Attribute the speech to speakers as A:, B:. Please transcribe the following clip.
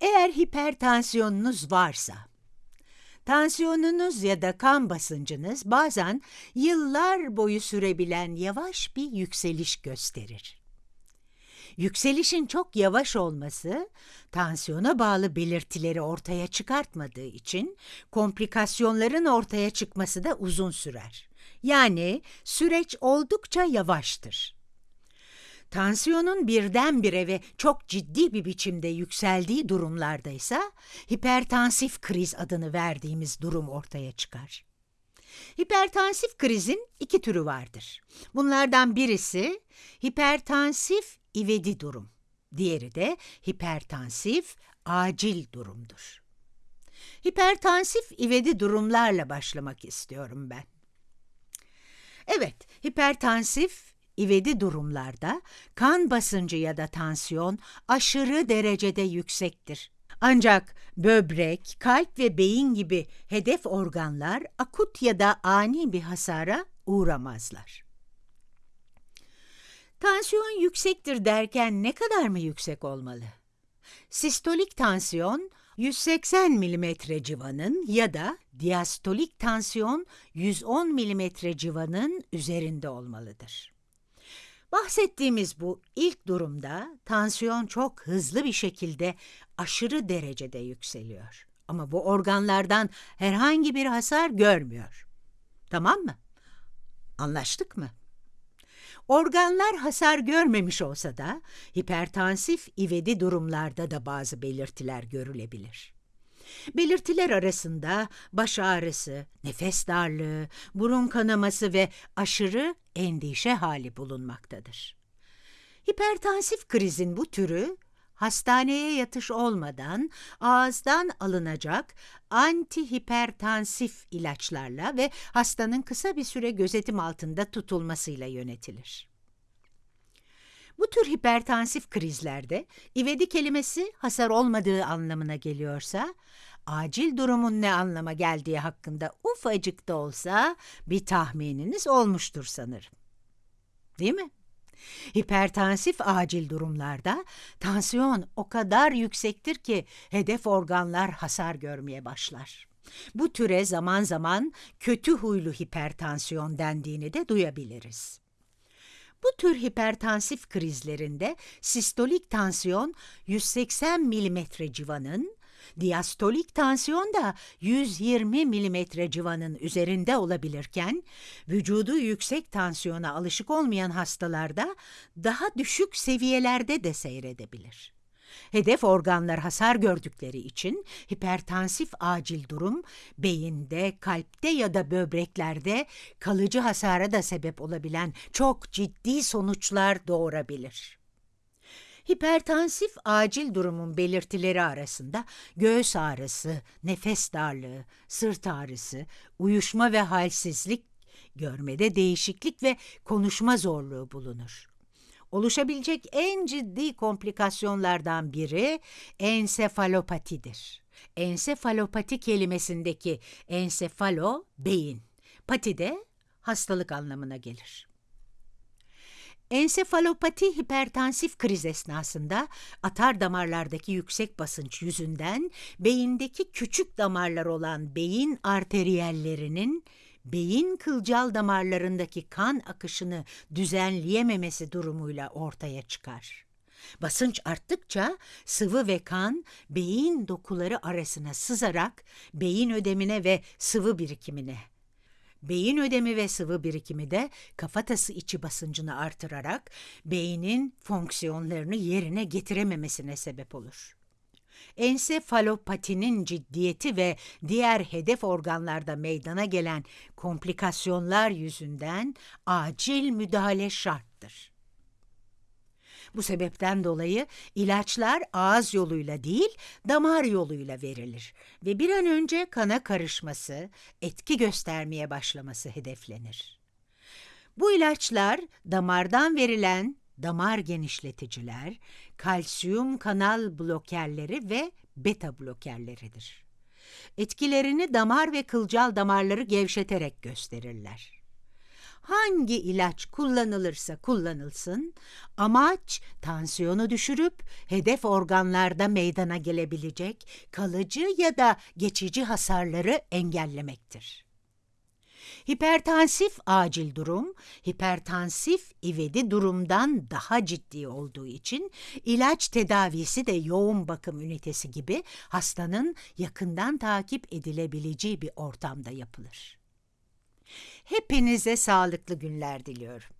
A: Eğer hipertansiyonunuz varsa, tansiyonunuz ya da kan basıncınız bazen yıllar boyu sürebilen yavaş bir yükseliş gösterir. Yükselişin çok yavaş olması, tansiyona bağlı belirtileri ortaya çıkartmadığı için komplikasyonların ortaya çıkması da uzun sürer. Yani süreç oldukça yavaştır. Tansiyonun birdenbire ve çok ciddi bir biçimde yükseldiği durumlarda ise hipertansif kriz adını verdiğimiz durum ortaya çıkar. Hipertansif krizin iki türü vardır. Bunlardan birisi hipertansif ivedi durum. Diğeri de hipertansif acil durumdur. Hipertansif ivedi durumlarla başlamak istiyorum ben. Evet, hipertansif ivedi durumlarda kan basıncı ya da tansiyon aşırı derecede yüksektir. Ancak böbrek, kalp ve beyin gibi hedef organlar akut ya da ani bir hasara uğramazlar. Tansiyon yüksektir derken ne kadar mı yüksek olmalı? Sistolik tansiyon 180 mm civanın ya da diastolik tansiyon 110 mm civanın üzerinde olmalıdır. Bahsettiğimiz bu ilk durumda tansiyon çok hızlı bir şekilde aşırı derecede yükseliyor. Ama bu organlardan herhangi bir hasar görmüyor. Tamam mı? Anlaştık mı? Organlar hasar görmemiş olsa da hipertansif ivedi durumlarda da bazı belirtiler görülebilir. Belirtiler arasında baş ağrısı, nefes darlığı, burun kanaması ve aşırı endişe hali bulunmaktadır. Hipertansif krizin bu türü hastaneye yatış olmadan ağızdan alınacak antihipertansif ilaçlarla ve hastanın kısa bir süre gözetim altında tutulmasıyla yönetilir. Bu tür hipertansif krizlerde ivedi kelimesi hasar olmadığı anlamına geliyorsa, acil durumun ne anlama geldiği hakkında ufacık da olsa bir tahmininiz olmuştur sanırım. Değil mi? Hipertansif acil durumlarda tansiyon o kadar yüksektir ki hedef organlar hasar görmeye başlar. Bu türe zaman zaman kötü huylu hipertansiyon dendiğini de duyabiliriz. Bu tür hipertansif krizlerinde sistolik tansiyon 180 mm civanın, diastolik tansiyon da 120 mm civanın üzerinde olabilirken, vücudu yüksek tansiyona alışık olmayan hastalarda daha düşük seviyelerde de seyredebilir. Hedef organlar hasar gördükleri için hipertansif acil durum beyinde, kalpte ya da böbreklerde kalıcı hasara da sebep olabilen çok ciddi sonuçlar doğurabilir. Hipertansif acil durumun belirtileri arasında göğüs ağrısı, nefes darlığı, sırt ağrısı, uyuşma ve halsizlik, görmede değişiklik ve konuşma zorluğu bulunur. Oluşabilecek en ciddi komplikasyonlardan biri ensefalopatidir. Ensefalopati kelimesindeki ensefalo beyin, pati de hastalık anlamına gelir. Ensefalopati hipertansif kriz esnasında atar damarlardaki yüksek basınç yüzünden beyindeki küçük damarlar olan beyin arteriyellerinin beyin kılcal damarlarındaki kan akışını düzenleyememesi durumuyla ortaya çıkar. Basınç arttıkça sıvı ve kan beyin dokuları arasına sızarak beyin ödemine ve sıvı birikimine Beyin ödemi ve sıvı birikimi de kafatası içi basıncını artırarak beynin fonksiyonlarını yerine getirememesine sebep olur. Ensefalopatinin ciddiyeti ve diğer hedef organlarda meydana gelen komplikasyonlar yüzünden acil müdahale şarttır. Bu sebepten dolayı ilaçlar ağız yoluyla değil, damar yoluyla verilir ve bir an önce kana karışması, etki göstermeye başlaması hedeflenir. Bu ilaçlar damardan verilen damar genişleticiler, kalsiyum kanal blokerleri ve beta blokerleridir. Etkilerini damar ve kılcal damarları gevşeterek gösterirler. Hangi ilaç kullanılırsa kullanılsın, amaç tansiyonu düşürüp hedef organlarda meydana gelebilecek kalıcı ya da geçici hasarları engellemektir. Hipertansif acil durum, hipertansif ivedi durumdan daha ciddi olduğu için ilaç tedavisi de yoğun bakım ünitesi gibi hastanın yakından takip edilebileceği bir ortamda yapılır. Hepinize sağlıklı günler diliyorum.